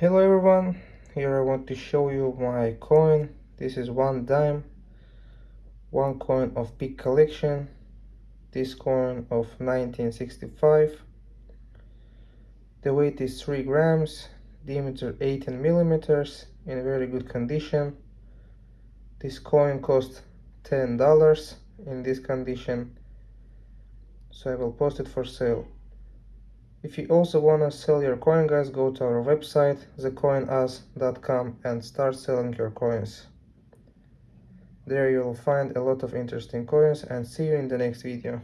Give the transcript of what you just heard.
Hello everyone, here I want to show you my coin. This is one dime, one coin of big collection. This coin of 1965. The weight is 3 grams, diameter 18 millimeters, in very good condition. This coin cost $10 in this condition, so I will post it for sale. If you also wanna sell your coin guys, go to our website thecoinus.com and start selling your coins. There you'll find a lot of interesting coins and see you in the next video.